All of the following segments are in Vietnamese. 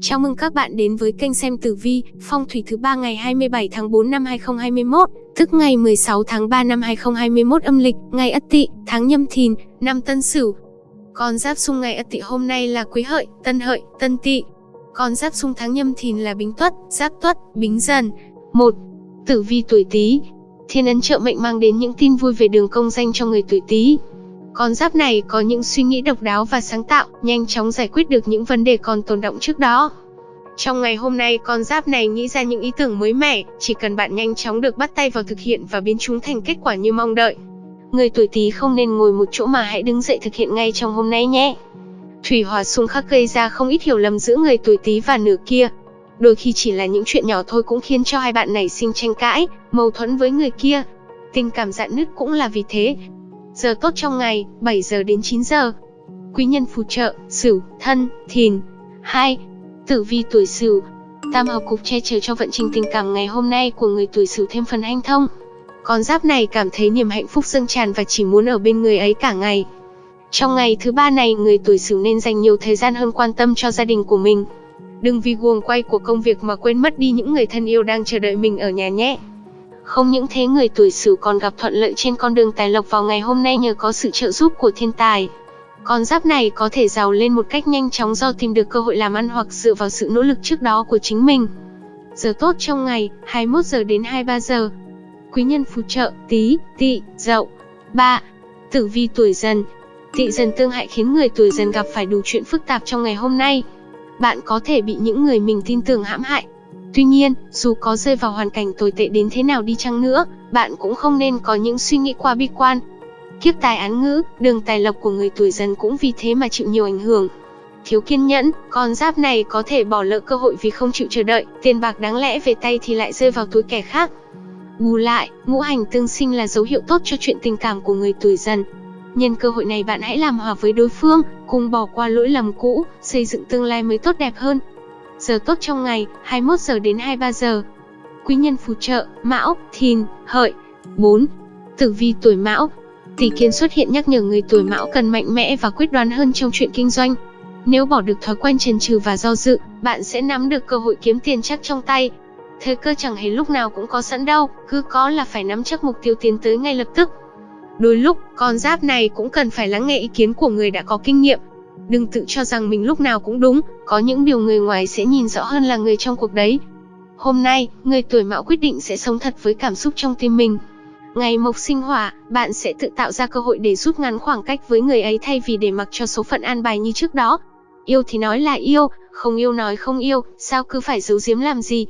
Chào mừng các bạn đến với kênh xem tử vi, phong thủy thứ ba ngày 27 tháng 4 năm 2021, tức ngày 16 tháng 3 năm 2021 âm lịch, ngày Ất Tỵ, tháng Nhâm Thìn, năm Tân Sửu. Con giáp xung ngày Ất Tỵ hôm nay là Quý Hợi, Tân Hợi, Tân Tỵ. Con giáp xung tháng Nhâm Thìn là Bính Tuất, Giáp Tuất, Bính Dần. 1. Tử vi tuổi Tý. Thiên ấn trợ mệnh mang đến những tin vui về đường công danh cho người tuổi Tý. Con giáp này có những suy nghĩ độc đáo và sáng tạo, nhanh chóng giải quyết được những vấn đề còn tồn động trước đó. Trong ngày hôm nay, con giáp này nghĩ ra những ý tưởng mới mẻ, chỉ cần bạn nhanh chóng được bắt tay vào thực hiện và biến chúng thành kết quả như mong đợi. Người tuổi Tý không nên ngồi một chỗ mà hãy đứng dậy thực hiện ngay trong hôm nay nhé. Thủy hỏa xung khắc gây ra không ít hiểu lầm giữa người tuổi Tý và nửa kia. Đôi khi chỉ là những chuyện nhỏ thôi cũng khiến cho hai bạn này sinh tranh cãi, mâu thuẫn với người kia. Tình cảm dạn nứt cũng là vì thế, Giờ tốt trong ngày, 7 giờ đến 9 giờ. Quý nhân phù trợ, Sửu, Thân, Thìn. 2. Tử vi tuổi Sửu. Tam hợp cục che chở cho vận trình tình cảm ngày hôm nay của người tuổi Sửu thêm phần hanh thông. Con giáp này cảm thấy niềm hạnh phúc dâng tràn và chỉ muốn ở bên người ấy cả ngày. Trong ngày thứ ba này, người tuổi Sửu nên dành nhiều thời gian hơn quan tâm cho gia đình của mình. Đừng vì guồng quay của công việc mà quên mất đi những người thân yêu đang chờ đợi mình ở nhà nhé. Không những thế người tuổi Sửu còn gặp thuận lợi trên con đường tài lộc vào ngày hôm nay nhờ có sự trợ giúp của thiên tài. Con giáp này có thể giàu lên một cách nhanh chóng do tìm được cơ hội làm ăn hoặc dựa vào sự nỗ lực trước đó của chính mình. Giờ tốt trong ngày, 21 giờ đến 23 giờ. Quý nhân phù trợ, tí, tỵ, dậu. 3. Tử vi tuổi dần. Tỵ dần tương hại khiến người tuổi dần gặp phải đủ chuyện phức tạp trong ngày hôm nay. Bạn có thể bị những người mình tin tưởng hãm hại, Tuy nhiên, dù có rơi vào hoàn cảnh tồi tệ đến thế nào đi chăng nữa, bạn cũng không nên có những suy nghĩ quá bi quan. Kiếp tài án ngữ, đường tài lộc của người tuổi dần cũng vì thế mà chịu nhiều ảnh hưởng. Thiếu kiên nhẫn, con giáp này có thể bỏ lỡ cơ hội vì không chịu chờ đợi, tiền bạc đáng lẽ về tay thì lại rơi vào túi kẻ khác. Bù lại, ngũ hành tương sinh là dấu hiệu tốt cho chuyện tình cảm của người tuổi dần. Nhân cơ hội này bạn hãy làm hòa với đối phương, cùng bỏ qua lỗi lầm cũ, xây dựng tương lai mới tốt đẹp hơn. Giờ tốt trong ngày, 21 giờ đến 23 giờ. Quý nhân phù trợ, Mão, Thìn, Hợi. 4. Tử vi tuổi Mão. Tỷ kiến xuất hiện nhắc nhở người tuổi Mão cần mạnh mẽ và quyết đoán hơn trong chuyện kinh doanh. Nếu bỏ được thói quen chần chừ và do dự, bạn sẽ nắm được cơ hội kiếm tiền chắc trong tay. Thời cơ chẳng hề lúc nào cũng có sẵn đâu, cứ có là phải nắm chắc mục tiêu tiến tới ngay lập tức. Đôi lúc, con giáp này cũng cần phải lắng nghe ý kiến của người đã có kinh nghiệm, Đừng tự cho rằng mình lúc nào cũng đúng, có những điều người ngoài sẽ nhìn rõ hơn là người trong cuộc đấy. Hôm nay, người tuổi mão quyết định sẽ sống thật với cảm xúc trong tim mình. Ngày mộc sinh hỏa, bạn sẽ tự tạo ra cơ hội để rút ngắn khoảng cách với người ấy thay vì để mặc cho số phận an bài như trước đó. Yêu thì nói là yêu, không yêu nói không yêu, sao cứ phải giấu giếm làm gì.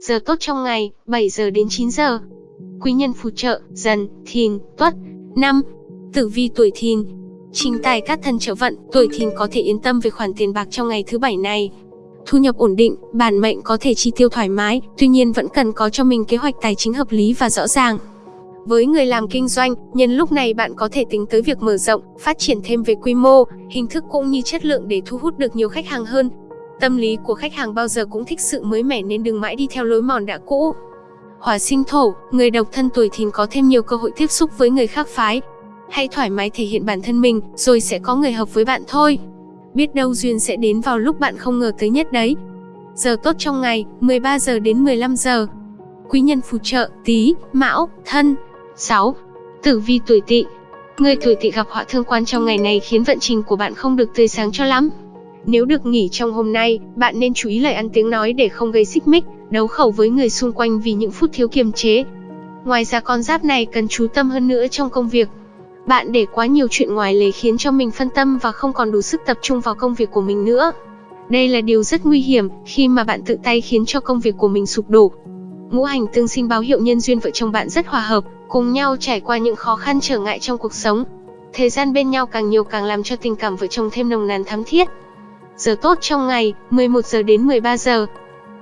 Giờ tốt trong ngày, 7 giờ đến 9 giờ. Quý nhân phù trợ, dần, thìn, tuất. năm, Tử vi tuổi thìn, Trình tài các thân trợ vận, tuổi thìn có thể yên tâm về khoản tiền bạc trong ngày thứ bảy này. Thu nhập ổn định, bản mệnh có thể chi tiêu thoải mái, tuy nhiên vẫn cần có cho mình kế hoạch tài chính hợp lý và rõ ràng. Với người làm kinh doanh, nhân lúc này bạn có thể tính tới việc mở rộng, phát triển thêm về quy mô, hình thức cũng như chất lượng để thu hút được nhiều khách hàng hơn. Tâm lý của khách hàng bao giờ cũng thích sự mới mẻ nên đừng mãi đi theo lối mòn đã cũ. Hỏa sinh thổ, người độc thân tuổi thìn có thêm nhiều cơ hội tiếp xúc với người khác phái, Hãy thoải mái thể hiện bản thân mình, rồi sẽ có người hợp với bạn thôi. Biết đâu duyên sẽ đến vào lúc bạn không ngờ tới nhất đấy. Giờ tốt trong ngày, 13 giờ đến 15 giờ. Quý nhân phù trợ, tí, mão, thân. 6. Tử vi tuổi tỵ Người tuổi tỵ gặp họa thương quan trong ngày này khiến vận trình của bạn không được tươi sáng cho lắm. Nếu được nghỉ trong hôm nay, bạn nên chú ý lời ăn tiếng nói để không gây xích mích, đấu khẩu với người xung quanh vì những phút thiếu kiềm chế. Ngoài ra con giáp này cần chú tâm hơn nữa trong công việc, bạn để quá nhiều chuyện ngoài lề khiến cho mình phân tâm và không còn đủ sức tập trung vào công việc của mình nữa. Đây là điều rất nguy hiểm khi mà bạn tự tay khiến cho công việc của mình sụp đổ. Ngũ hành tương sinh báo hiệu nhân duyên vợ chồng bạn rất hòa hợp, cùng nhau trải qua những khó khăn trở ngại trong cuộc sống. Thời gian bên nhau càng nhiều càng làm cho tình cảm vợ chồng thêm nồng nàn thắm thiết. Giờ tốt trong ngày, 11 giờ đến 13 giờ.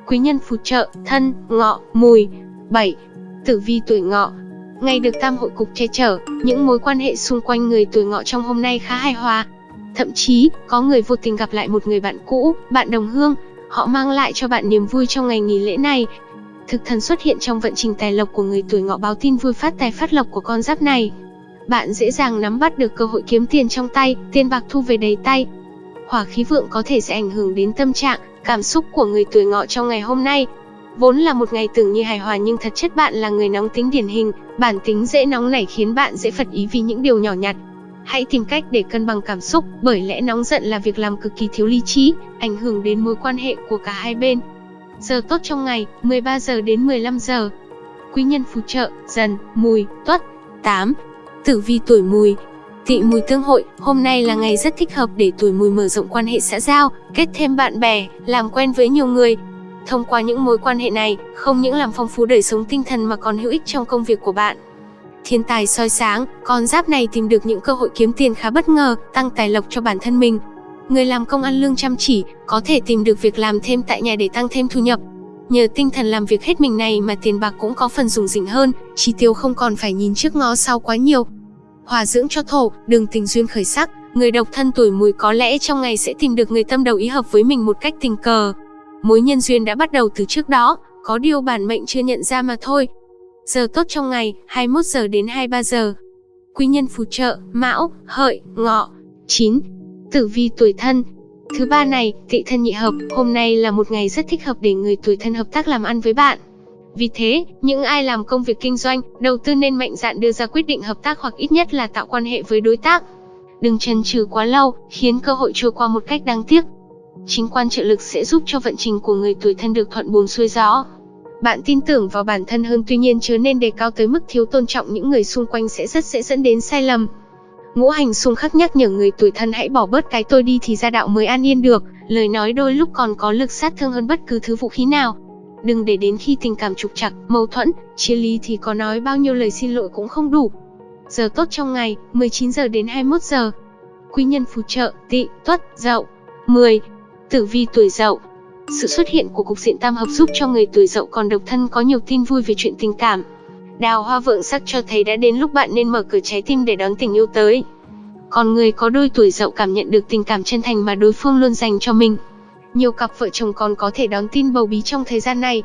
Quý nhân phù trợ, thân, ngọ, mùi. 7. Tử vi tuổi ngọ, Ngày được tam hội cục che chở, những mối quan hệ xung quanh người tuổi ngọ trong hôm nay khá hài hòa. Thậm chí, có người vô tình gặp lại một người bạn cũ, bạn đồng hương, họ mang lại cho bạn niềm vui trong ngày nghỉ lễ này. Thực thần xuất hiện trong vận trình tài lộc của người tuổi ngọ báo tin vui phát tài phát lộc của con giáp này. Bạn dễ dàng nắm bắt được cơ hội kiếm tiền trong tay, tiền bạc thu về đầy tay. Hỏa khí vượng có thể sẽ ảnh hưởng đến tâm trạng, Cảm xúc của người tuổi ngọ trong ngày hôm nay Vốn là một ngày tưởng như hài hòa nhưng thật chất bạn là người nóng tính điển hình, bản tính dễ nóng nảy khiến bạn dễ phật ý vì những điều nhỏ nhặt. Hãy tìm cách để cân bằng cảm xúc, bởi lẽ nóng giận là việc làm cực kỳ thiếu lý trí, ảnh hưởng đến mối quan hệ của cả hai bên. Giờ tốt trong ngày, 13 giờ đến 15 giờ. Quý nhân phù trợ, dần, mùi, tuất. 8. Tử vi tuổi mùi, Tỵ mùi tương hội, hôm nay là ngày rất thích hợp để tuổi mùi mở rộng quan hệ xã giao, kết thêm bạn bè, làm quen với nhiều người. Thông qua những mối quan hệ này, không những làm phong phú đời sống tinh thần mà còn hữu ích trong công việc của bạn. Thiên tài soi sáng, con giáp này tìm được những cơ hội kiếm tiền khá bất ngờ, tăng tài lộc cho bản thân mình. Người làm công ăn lương chăm chỉ, có thể tìm được việc làm thêm tại nhà để tăng thêm thu nhập. Nhờ tinh thần làm việc hết mình này mà tiền bạc cũng có phần dùng dịnh hơn, chi tiêu không còn phải nhìn trước ngó sau quá nhiều, hòa dưỡng cho thổ, đường tình duyên khởi sắc, người độc thân tuổi mùi có lẽ trong ngày sẽ tìm được người tâm đầu ý hợp với mình một cách tình cờ. Mối nhân duyên đã bắt đầu từ trước đó, có điều bản mệnh chưa nhận ra mà thôi. Giờ tốt trong ngày, 21 giờ đến 23 giờ. Quý nhân phù trợ, Mão, Hợi, Ngọ. 9. Tử vi tuổi thân, Thứ ba này, tị thân nhị hợp, hôm nay là một ngày rất thích hợp để người tuổi thân hợp tác làm ăn với bạn. Vì thế, những ai làm công việc kinh doanh, đầu tư nên mạnh dạn đưa ra quyết định hợp tác hoặc ít nhất là tạo quan hệ với đối tác. Đừng chần chừ quá lâu, khiến cơ hội trôi qua một cách đáng tiếc. Chính quan trợ lực sẽ giúp cho vận trình của người tuổi thân được thuận buồm xuôi gió. Bạn tin tưởng vào bản thân hơn tuy nhiên chớ nên đề cao tới mức thiếu tôn trọng những người xung quanh sẽ rất dễ dẫn đến sai lầm. Ngũ hành xung khắc nhắc nhở người tuổi thân hãy bỏ bớt cái tôi đi thì gia đạo mới an yên được, lời nói đôi lúc còn có lực sát thương hơn bất cứ thứ vũ khí nào. Đừng để đến khi tình cảm trục trặc, mâu thuẫn, chia ly thì có nói bao nhiêu lời xin lỗi cũng không đủ. Giờ tốt trong ngày, 19 giờ đến 21 giờ. Quý nhân phù trợ, Tị, tuất, dậu. 10. Tử vi tuổi dậu. Sự xuất hiện của cục diện tam hợp giúp cho người tuổi dậu còn độc thân có nhiều tin vui về chuyện tình cảm. Đào hoa vượng sắc cho thấy đã đến lúc bạn nên mở cửa trái tim để đón tình yêu tới. Còn người có đôi tuổi dậu cảm nhận được tình cảm chân thành mà đối phương luôn dành cho mình. Nhiều cặp vợ chồng còn có thể đón tin bầu bí trong thời gian này.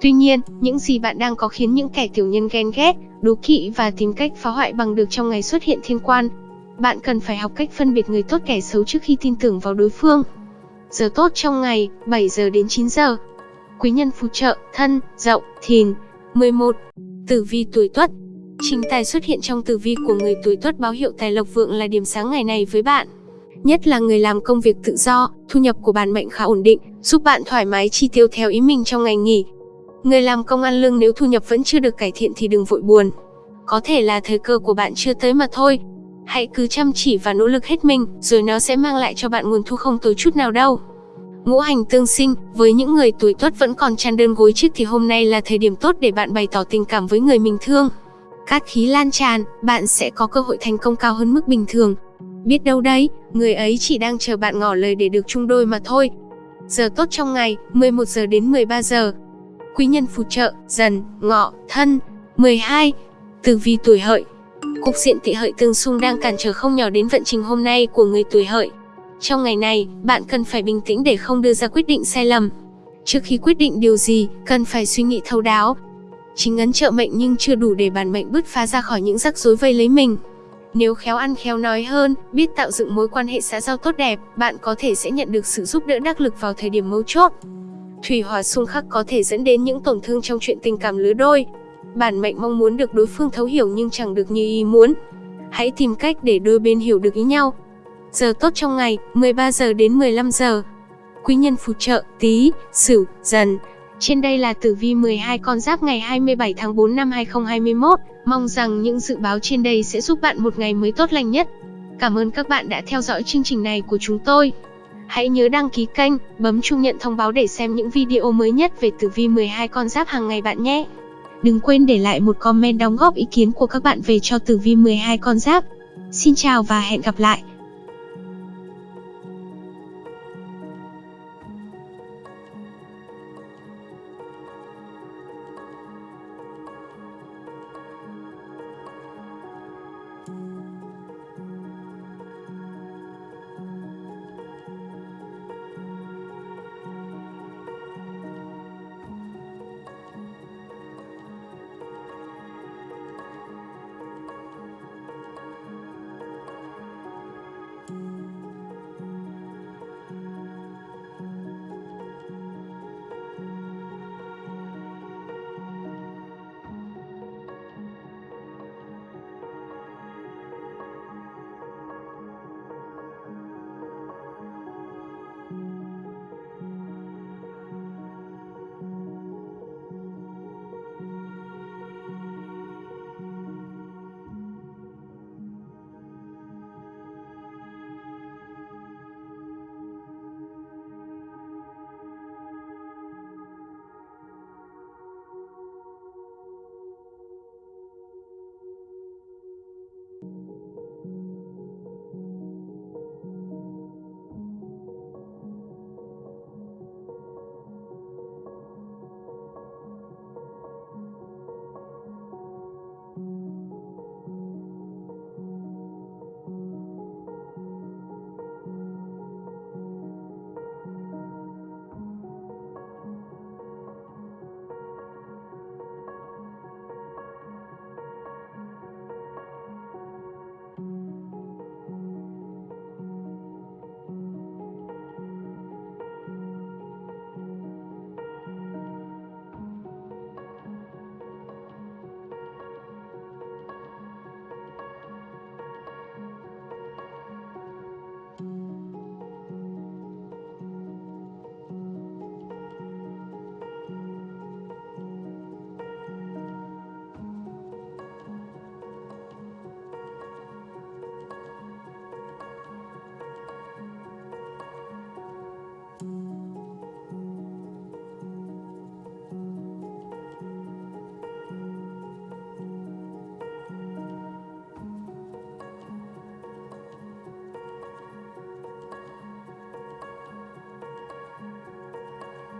Tuy nhiên, những gì bạn đang có khiến những kẻ tiểu nhân ghen ghét, đố kỵ và tìm cách phá hoại bằng được trong ngày xuất hiện thiên quan. Bạn cần phải học cách phân biệt người tốt kẻ xấu trước khi tin tưởng vào đối phương. Giờ tốt trong ngày, 7 giờ đến 9 giờ. Quý nhân phù trợ, thân, dậu, thìn. 11. Tử vi tuổi tuất Chính tài xuất hiện trong tử vi của người tuổi tuất báo hiệu tài lộc vượng là điểm sáng ngày này với bạn nhất là người làm công việc tự do, thu nhập của bạn mệnh khá ổn định, giúp bạn thoải mái chi tiêu theo ý mình trong ngày nghỉ. Người làm công ăn lương nếu thu nhập vẫn chưa được cải thiện thì đừng vội buồn. Có thể là thời cơ của bạn chưa tới mà thôi. Hãy cứ chăm chỉ và nỗ lực hết mình, rồi nó sẽ mang lại cho bạn nguồn thu không tối chút nào đâu. Ngũ hành tương sinh, với những người tuổi tuất vẫn còn chăn đơn gối chiếc thì hôm nay là thời điểm tốt để bạn bày tỏ tình cảm với người mình thương. Cát khí lan tràn, bạn sẽ có cơ hội thành công cao hơn mức bình thường, Biết đâu đấy, người ấy chỉ đang chờ bạn ngỏ lời để được chung đôi mà thôi. Giờ tốt trong ngày, 11 giờ đến 13 giờ. Quý nhân phù trợ, dần, ngọ, thân. 12. Tử vi tuổi hợi. Cục diện tị hợi tương xung đang cản trở không nhỏ đến vận trình hôm nay của người tuổi hợi. Trong ngày này, bạn cần phải bình tĩnh để không đưa ra quyết định sai lầm. Trước khi quyết định điều gì, cần phải suy nghĩ thấu đáo. Chính ấn trợ mệnh nhưng chưa đủ để bản mệnh bứt phá ra khỏi những rắc rối vây lấy mình. Nếu khéo ăn khéo nói hơn, biết tạo dựng mối quan hệ xã giao tốt đẹp, bạn có thể sẽ nhận được sự giúp đỡ đắc lực vào thời điểm mấu chốt. Thủy hỏa xung khắc có thể dẫn đến những tổn thương trong chuyện tình cảm lứa đôi. Bản mệnh mong muốn được đối phương thấu hiểu nhưng chẳng được như ý muốn. Hãy tìm cách để đôi bên hiểu được ý nhau. Giờ tốt trong ngày, 13 giờ đến 15 giờ. Quý nhân phù trợ, tí, sửu, dần. Trên đây là tử vi 12 con giáp ngày 27 tháng 4 năm 2021. Mong rằng những dự báo trên đây sẽ giúp bạn một ngày mới tốt lành nhất. Cảm ơn các bạn đã theo dõi chương trình này của chúng tôi. Hãy nhớ đăng ký kênh, bấm chuông nhận thông báo để xem những video mới nhất về tử vi 12 con giáp hàng ngày bạn nhé. Đừng quên để lại một comment đóng góp ý kiến của các bạn về cho tử vi 12 con giáp. Xin chào và hẹn gặp lại.